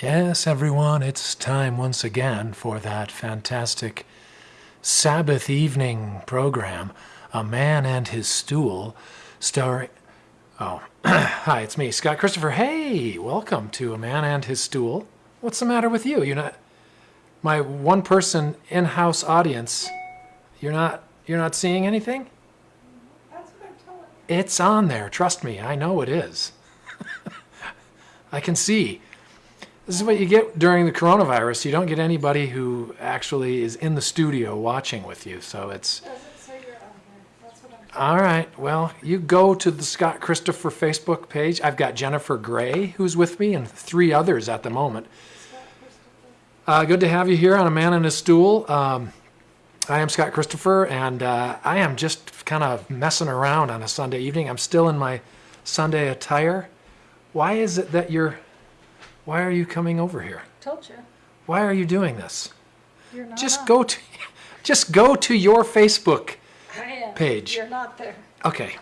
Yes, everyone, it's time once again for that fantastic Sabbath evening program, A Man and His Stool, starring. Oh, hi, it's me, Scott Christopher. Hey, welcome to A Man and His Stool. What's the matter with you? You're not. My one person in house audience, you're not. You're not seeing anything? That's what I'm telling you. It's on there. Trust me, I know it is. I can see. This is what you get during the coronavirus. You don't get anybody who actually is in the studio watching with you. So it's Does it say you're on here? That's what I'm telling all right. Well, you go to the Scott Christopher Facebook page. I've got Jennifer Gray who's with me and three others at the moment. you. Scott Christopher. Uh, good to have you here on A Man in a Stool. Um, I am Scott Christopher, and uh, I am just kind of messing around on a Sunday evening. I'm still in my Sunday attire. Why is it that you're? Why are you coming over here? Told you. Why are you doing this? You're not Just on. go to, just go to your Facebook. Page. You're not there. Okay.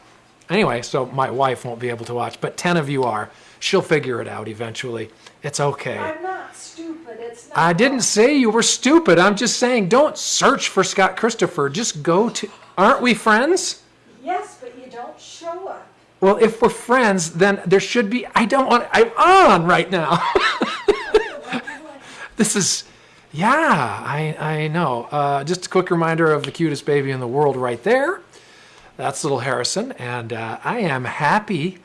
Anyway, so my wife won't be able to watch, but ten of you are. She'll figure it out eventually. It's okay. I'm not stupid. It's not. I didn't say you were stupid. I'm just saying don't search for Scott Christopher. Just go to. Aren't we friends? Yes, but you don't show up. Well, if we're friends, then there should be. I don't want. I'm on right now. this is. Yeah, I, I know. Uh, just a quick reminder of the cutest baby in the world right there. That's little Harrison. And uh, I am happy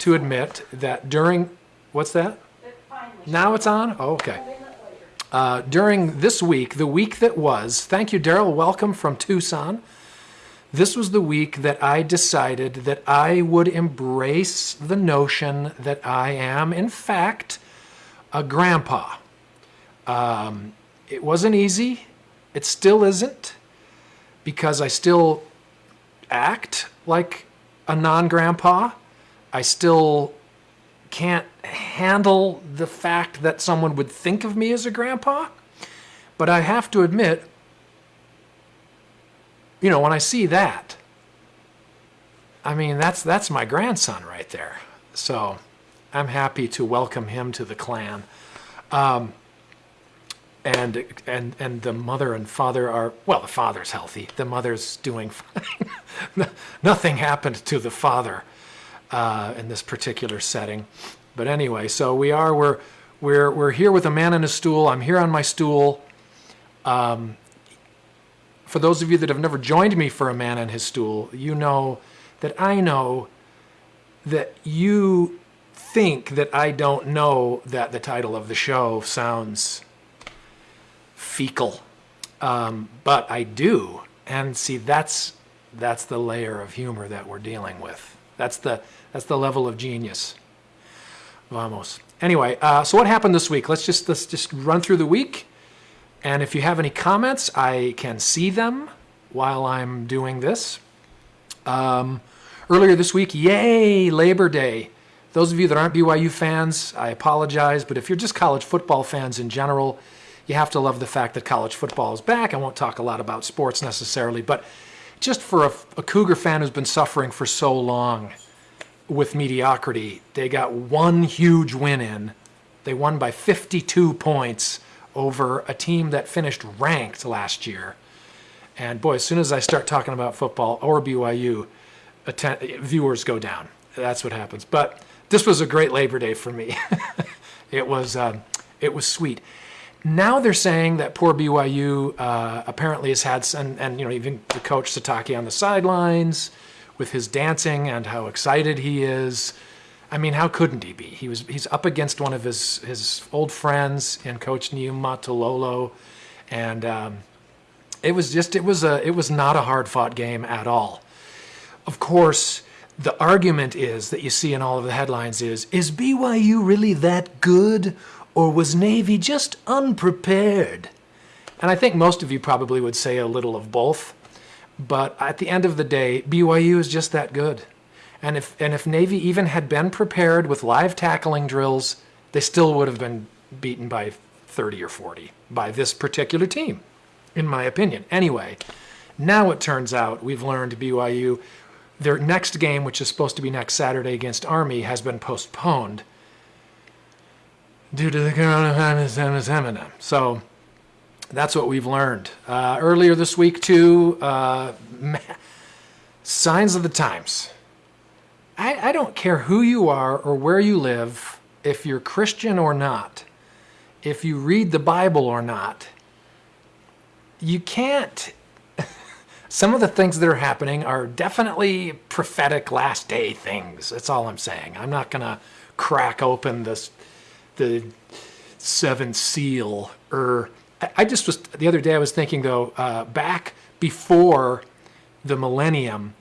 to admit that during. What's that? Now it's on? Oh, okay. Uh, during this week, the week that was, thank you, Daryl. Welcome from Tucson. This was the week that I decided that I would embrace the notion that I am, in fact, a grandpa. Um, it wasn't easy. It still isn't, because I still act like a non grandpa. I still can't handle the fact that someone would think of me as a grandpa. But I have to admit, you know, when I see that, I mean, that's that's my grandson right there. So I'm happy to welcome him to the clan. Um, and and and the mother and father are well. The father's healthy. The mother's doing fine. Nothing happened to the father uh, in this particular setting. But anyway, so we are we're we're we're here with a man in a stool. I'm here on my stool. Um, for those of you that have never joined me for a man on his stool, you know that I know that you think that I don't know that the title of the show sounds fecal, um, but I do. And see, that's that's the layer of humor that we're dealing with. That's the that's the level of genius. Vamos. Anyway, uh, so what happened this week? Let's just let's just run through the week, and if you have any comments, I can see them while I'm doing this. Um, earlier this week, yay, Labor Day. Those of you that aren't BYU fans, I apologize, but if you're just college football fans in general, you have to love the fact that college football is back. I won't talk a lot about sports necessarily, but just for a, a Cougar fan who's been suffering for so long with mediocrity, they got one huge win in. They won by 52 points over a team that finished ranked last year. And boy, as soon as I start talking about football or BYU, atten- viewers go down. That's what happens. But this was a great Labor Day for me. it was um, it was sweet. Now they're saying that poor BYU uh, apparently has had some, and you know even the coach Sitake on the sidelines with his dancing and how excited he is. I mean, how couldn't he be? He was he's up against one of his his old friends and Coach Niumatalolo, and um, it was just it was a it was not a hard fought game at all. Of course, the argument is that you see in all of the headlines is is BYU really that good or was Navy just unprepared? And I think most of you probably would say a little of both. But at the end of the day, BYU is just that good. And if and if Navy even had been prepared with live tackling drills, they still would have been beaten by 30 or 40 by this particular team, in my opinion. Anyway, now it turns out we've learned BYU their next game, which is supposed to be next Saturday against Army, has been postponed due to the coronavirus. So that's what we've learned. Uh, earlier this week, too, uh, signs of the times. I, I don't care who you are or where you live, if you're Christian or not, if you read the Bible or not, you can't. Some of the things that are happening are definitely prophetic last day things. That's all I'm saying. I'm not going to crack open this the seven seal or I- I just was the other day I was thinking though uh, back before the millennium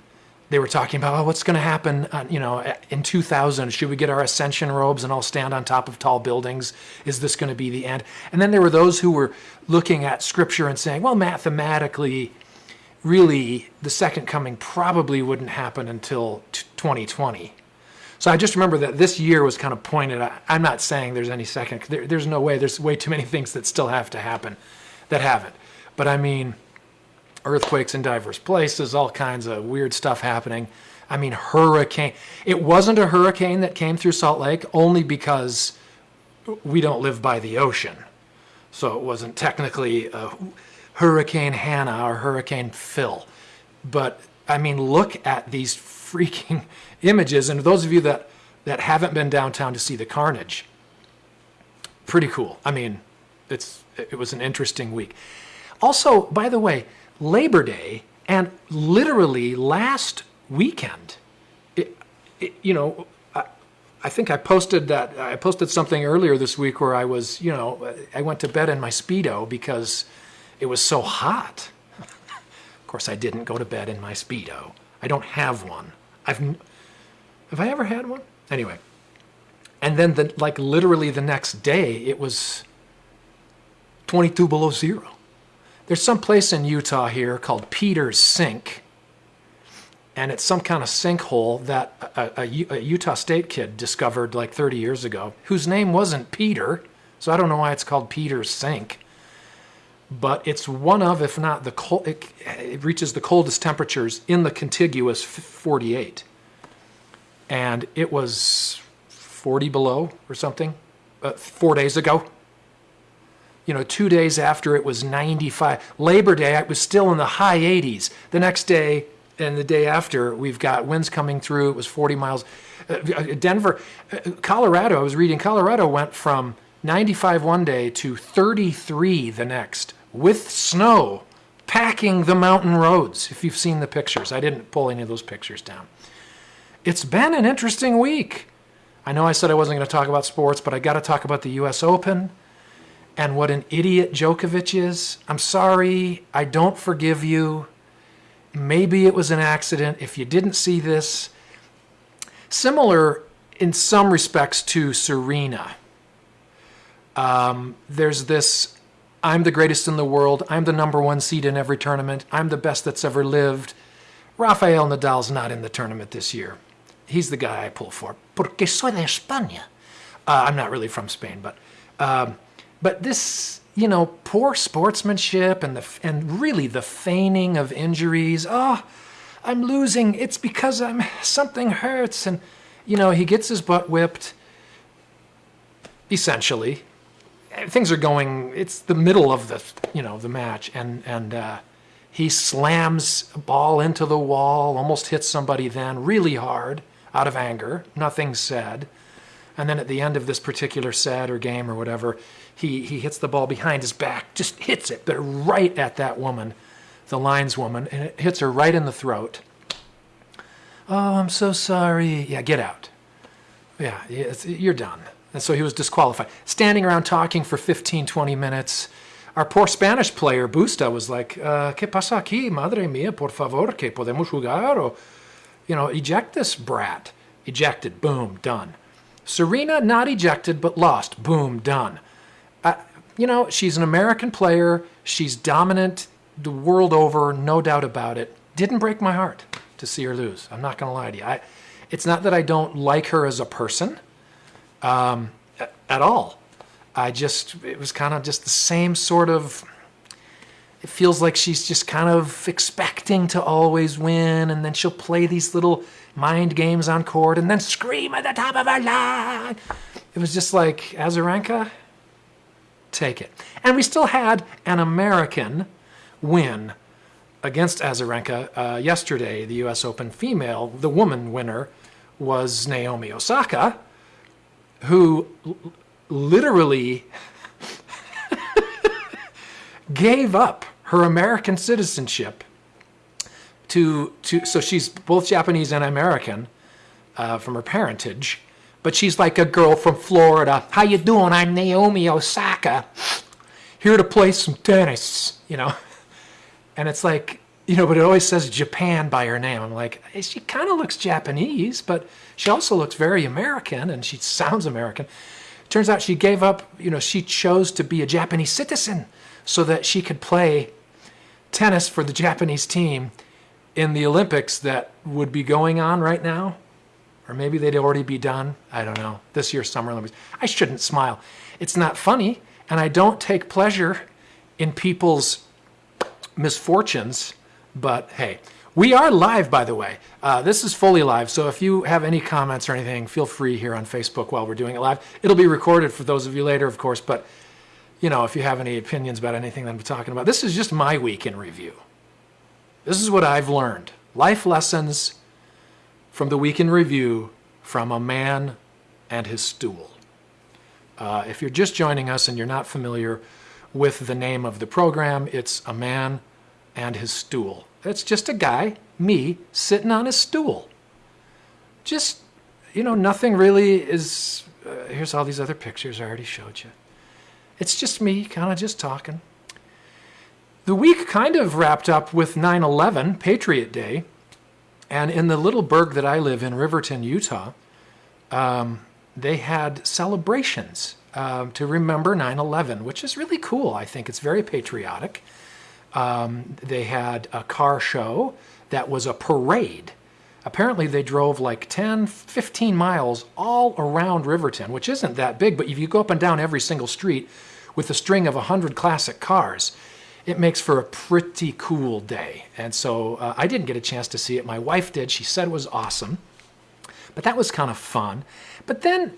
they were talking about oh, what's going to happen uh, you know in 2000 should we get our ascension robes and all stand on top of tall buildings is this going to be the end and then there were those who were looking at scripture and saying well mathematically really the second coming probably wouldn't happen until t- 2020 so I just remember that this year was kind of pointed. I- I'm not saying there's any second. There, there's no way. There's way too many things that still have to happen, that haven't. But I mean, earthquakes in diverse places, all kinds of weird stuff happening. I mean, hurricane. It wasn't a hurricane that came through Salt Lake only because we don't live by the ocean. So it wasn't technically Hurricane Hannah or Hurricane Phil. But I mean, look at these freaking images. And those of you that, that haven't been downtown to see the carnage, pretty cool. I mean, it's, it was an interesting week. Also, by the way, Labor Day and literally last weekend, it, it, you know, I, I think I posted that I posted something earlier this week where I was, you know, I went to bed in my speedo because it was so hot. of course, I didn't go to bed in my speedo. I don't have one. I've have I ever had one? Anyway, and then the like literally the next day it was 22 below zero. There's some place in Utah here called Peter's Sink, and it's some kind of sinkhole that a Utah State kid discovered like 30 years ago, whose name wasn't Peter, so I don't know why it's called Peter's Sink. But it's one of, if not the cold, it, it reaches the coldest temperatures in the contiguous 48 and it was 40 below or something uh, four days ago. You know, two days after it was 95. Labor Day, it was still in the high 80s. The next day and the day after, we've got winds coming through. It was 40 miles. Uh, Denver, uh, Colorado, I was reading, Colorado went from 95 one day to 33 the next with snow packing the mountain roads. If you've seen the pictures, I didn't pull any of those pictures down it's been an interesting week. I know I said I wasn't going to talk about sports, but I got to talk about the US Open and what an idiot Djokovic is. I'm sorry. I don't forgive you. Maybe it was an accident. If you didn't see this, similar in some respects to Serena. Um, there's this I'm the greatest in the world. I'm the number one seed in every tournament. I'm the best that's ever lived. Rafael Nadal's not in the tournament this year he's the guy I pull for. Porque soy de España. Uh, I'm not really from Spain, but um, but this, you know, poor sportsmanship and the and really the feigning of injuries. Oh, I'm losing. It's because I'm something hurts, and you know he gets his butt whipped. Essentially, things are going. It's the middle of the you know the match, and and. Uh, he slams a ball into the wall, almost hits somebody then really hard out of anger, nothing said. And then at the end of this particular set or game or whatever, he, he hits the ball behind his back, just hits it, but right at that woman, the lineswoman, and it hits her right in the throat. Oh, I'm so sorry. Yeah, get out. Yeah, you're done. And so he was disqualified. Standing around talking for 15, 20 minutes. Our poor Spanish player, Busta, was like, uh, ¿Qué pasa aquí? Madre mía, por favor, que podemos jugar? O, you know, eject this brat. Ejected, boom, done. Serena, not ejected, but lost, boom, done. You know, she's an American player. She's dominant the world over, no doubt about it. Didn't break my heart to see her lose. I'm not going to lie to you. I, it's not that I don't like her as a person um, at all. I just, it was kind of just the same sort of it feels like she's just kind of expecting to always win, and then she'll play these little mind games on court and then scream at the top of her lungs. It was just like Azarenka, take it. And we still had an American win against Azarenka uh, yesterday, the U.S. Open female. The woman winner was Naomi Osaka, who literally gave up her American citizenship to to. So she's both Japanese and American uh, from her parentage, but she's like a girl from Florida. How you doing? I'm Naomi Osaka, here to play some tennis. You know, and it's like you know, but it always says Japan by her name. I'm like, eh, she kind of looks Japanese, but she also looks very American, and she sounds American. Turns out she gave up. You know, she chose to be a Japanese citizen so that she could play tennis for the Japanese team in the Olympics that would be going on right now or maybe they'd already be done. I don't know. This year's Summer Olympics. I shouldn't smile. It's not funny, and I don't take pleasure in people's misfortunes. But hey, we are live, by the way. Uh, this is fully live, so if you have any comments or anything, feel free here on Facebook while we're doing it live. It'll be recorded for those of you later, of course. But you know, if you have any opinions about anything that I'm talking about, this is just my week in review. This is what I've learned. Life lessons from the week in review from a man and his stool. Uh, if you're just joining us and you're not familiar with the name of the program, it's A Man and His Stool. It's just a guy, me, sitting on his stool. Just, you know, nothing really is. Uh, here's all these other pictures I already showed you. It's just me, kind of just talking. The week kind of wrapped up with 9 11, Patriot Day. And in the little burg that I live in, Riverton, Utah, um, they had celebrations um, to remember 9 11, which is really cool. I think it's very patriotic. Um, they had a car show that was a parade. Apparently, they drove like 10, 15 miles all around Riverton, which isn't that big, but if you go up and down every single street with a string of 100 classic cars, it makes for a pretty cool day. And so uh, I didn't get a chance to see it. My wife did. She said it was awesome. But that was kind of fun. But then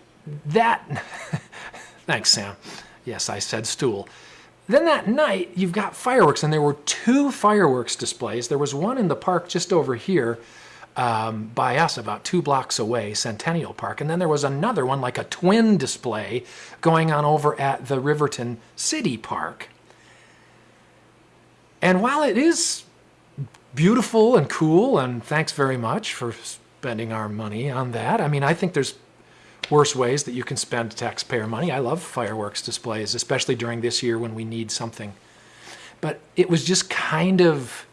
that, thanks, Sam. Yes, I said stool. Then that night, you've got fireworks, and there were two fireworks displays. There was one in the park just over here um, by us, about two blocks away, Centennial Park. And then there was another one, like a twin display, going on over at the Riverton City Park. And while it is beautiful and cool, and thanks very much for spending our money on that, I mean, I think there's worse ways that you can spend taxpayer money. I love fireworks displays, especially during this year when we need something. But it was just kind of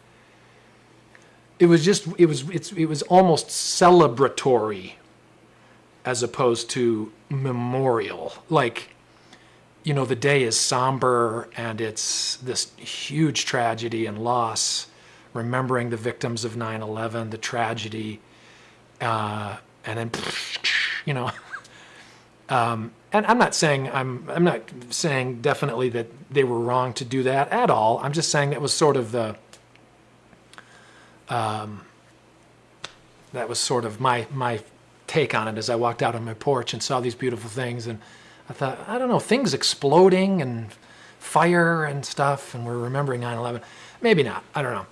it was just it was it's it was almost celebratory as opposed to memorial. Like you know, the day is somber and it's this huge tragedy and loss, remembering the victims of 9 11, the tragedy, uh, and then, you know. Um, and I'm not saying I'm I'm not saying definitely that they were wrong to do that at all. I'm just saying that was sort of the um, that was sort of my my take on it as I walked out on my porch and saw these beautiful things and I thought, I don't know, things exploding and fire and stuff, and we're remembering 9 11. Maybe not. I don't know.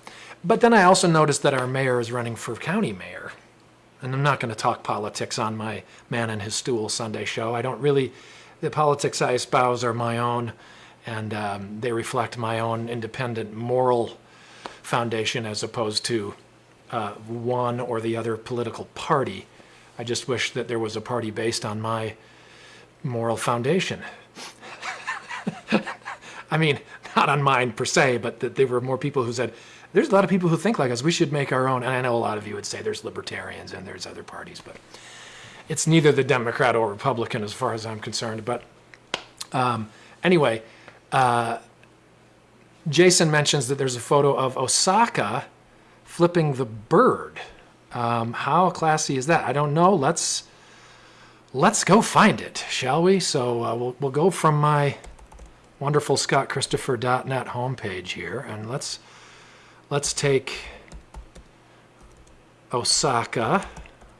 But then I also noticed that our mayor is running for county mayor. And I'm not going to talk politics on my Man and His Stool Sunday show. I don't really, the politics I espouse are my own, and um, they reflect my own independent moral foundation as opposed to uh, one or the other political party. I just wish that there was a party based on my moral foundation. I mean, not on mine per se, but that there were more people who said, there's a lot of people who think like us. We should make our own. And I know a lot of you would say there's libertarians and there's other parties, but it's neither the Democrat or Republican as far as I'm concerned. But um, anyway, uh, Jason mentions that there's a photo of Osaka flipping the bird. Um, how classy is that? I don't know. Let's let's go find it, shall we? So uh, we'll, we'll go from my wonderful scottchristopher.net homepage here and let's let's take Osaka.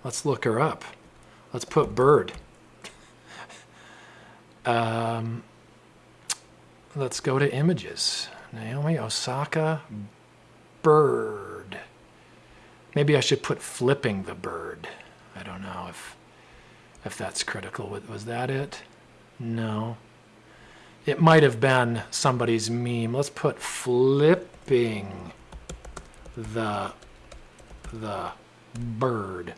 Let's look her up. Let's put bird. Um, let's go to images. Naomi Osaka bird. Maybe I should put flipping the bird. I don't know if if that's critical. Was- that it? No. It might have been somebody's meme. Let's put flipping the the bird.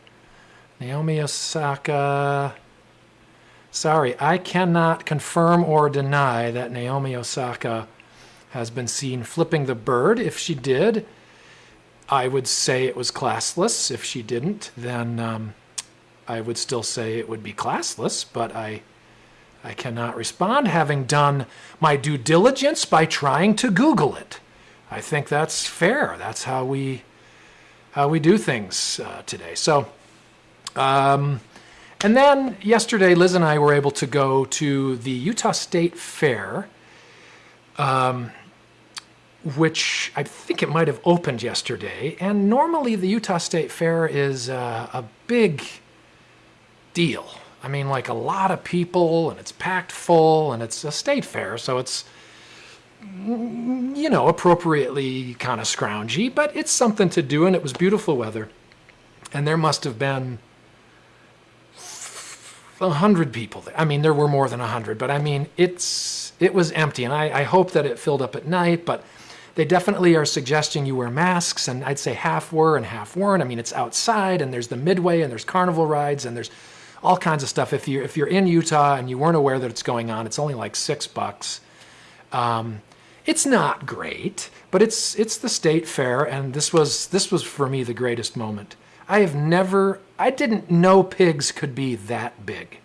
Naomi Osaka. Sorry, I cannot confirm or deny that Naomi Osaka has been seen flipping the bird. If she did, I would say it was classless. If she didn't, then um, I would still say it would be classless, but I I cannot respond having done my due diligence by trying to Google it. I think that's fair. That's how we how we do things uh, today. So, um, and then yesterday, Liz and I were able to go to the Utah State Fair, um, which I think it might have opened yesterday. And normally, the Utah State Fair is uh, a big deal. I mean, like a lot of people, and it's packed full, and it's a state fair, so it's you know, appropriately kind of scroungy, but it's something to do, and it was beautiful weather. And there must have been a hundred people there. I mean, there were more than a hundred, but I mean, it's it was empty, and I, I hope that it filled up at night. But they definitely are suggesting you wear masks, and I'd say half were and half weren't. I mean, it's outside, and there's the midway, and there's carnival rides, and there's all kinds of stuff. If you if you're in Utah and you weren't aware that it's going on, it's only like six bucks. Um, it's not great, but it's it's the state fair, and this was this was for me the greatest moment. I have never, I didn't know pigs could be that big,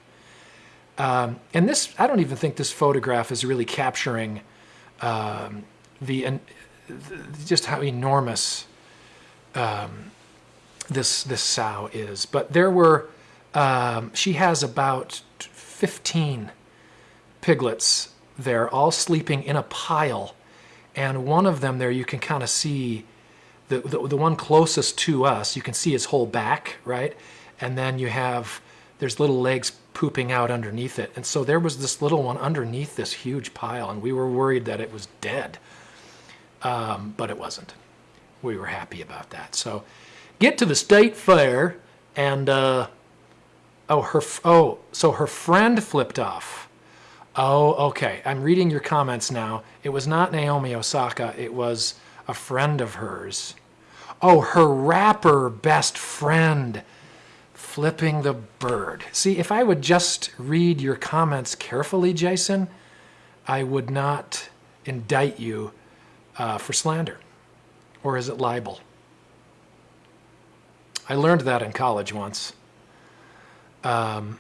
um, and this I don't even think this photograph is really capturing um, the and just how enormous um, this this sow is. But there were, um, she has about fifteen piglets there, all sleeping in a pile. And one of them there, you can kind of see the, the, the one closest to us, you can see his whole back, right? And then you have, there's little legs pooping out underneath it. And so there was this little one underneath this huge pile, and we were worried that it was dead. Um, but it wasn't. We were happy about that. So get to the state fair, and uh, oh, her, oh, so her friend flipped off. Oh, okay. I'm reading your comments now. It was not Naomi Osaka, it was a friend of hers. Oh, her rapper best friend flipping the bird. See, if I would just read your comments carefully, Jason, I would not indict you uh, for slander. Or is it libel? I learned that in college once. Um,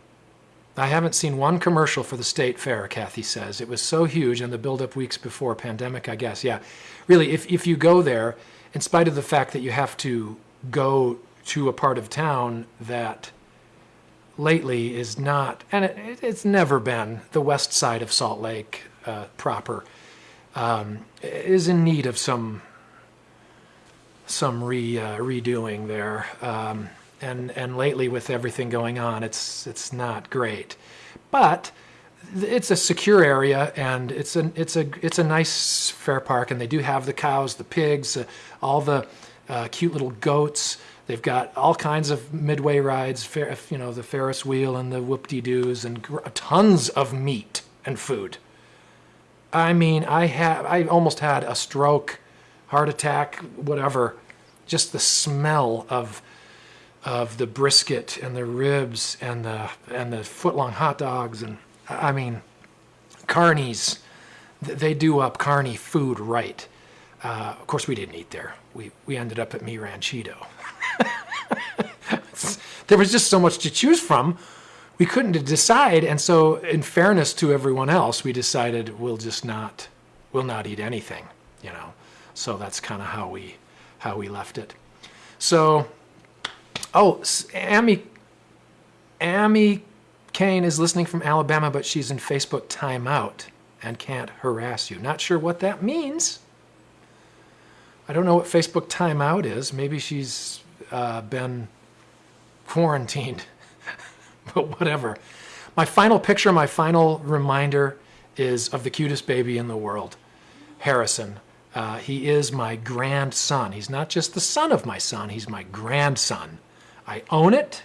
I haven't seen one commercial for the state fair, Kathy says. It was so huge in the build-up weeks before pandemic, I guess. Yeah, really, if, if you go there, in spite of the fact that you have to go to a part of town that lately is not, and it, it's never been the west side of Salt Lake uh, proper, um, is in need of some some re uh, redoing there. Um, and and lately with everything going on, it's it's not great, but it's a secure area and it's a it's a it's a nice fair park, and they do have the cows, the pigs, uh, all the uh, cute little goats. They've got all kinds of midway rides, fair, you know, the Ferris wheel and the whoop-de-doos, and tons of meat and food. I mean, I have I almost had a stroke, heart attack, whatever. Just the smell of of the brisket and the ribs and the and the foot long hot dogs and I mean, carnies, they do up carny food right. Uh, of course, we didn't eat there. We we ended up at Mi Ranchito. there was just so much to choose from. We couldn't decide, and so in fairness to everyone else, we decided we'll just not we'll not eat anything, you know. So that's kind of how we how we left it. So Oh, Amy, Amy Kane is listening from Alabama, but she's in Facebook timeout and can't harass you. Not sure what that means. I don't know what Facebook timeout is. Maybe she's uh, been quarantined, but whatever. my final picture, my final reminder is of the cutest baby in the world, Harrison. Uh, he is my grandson. He's not just the son of my son, he's my grandson. I own it.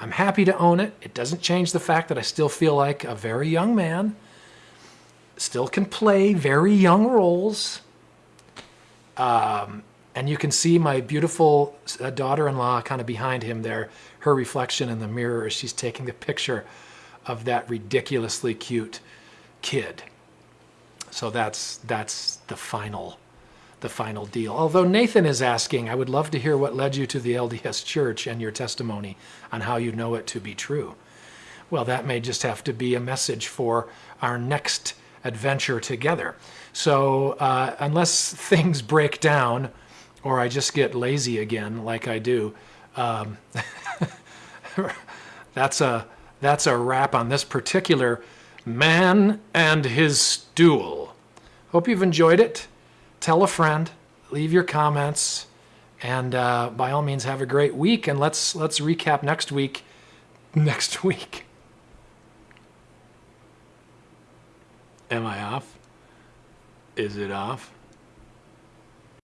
I'm happy to own it. It doesn't change the fact that I still feel like a very young man, still can play very young roles. Um, and you can see my beautiful uh, daughter-in-law kind of behind him there, her reflection in the mirror as she's taking the picture of that ridiculously cute kid. So that's that's the final the final deal. Although Nathan is asking, I would love to hear what led you to the LDS Church and your testimony on how you know it to be true. Well, that may just have to be a message for our next adventure together. So uh, unless things break down or I just get lazy again like I do, um, that's a that's a wrap on this particular man and his stool. Hope you've enjoyed it. Tell a friend, leave your comments, and uh, by all means have a great week. And let's let's recap next week. Next week. Am I off? Is it off?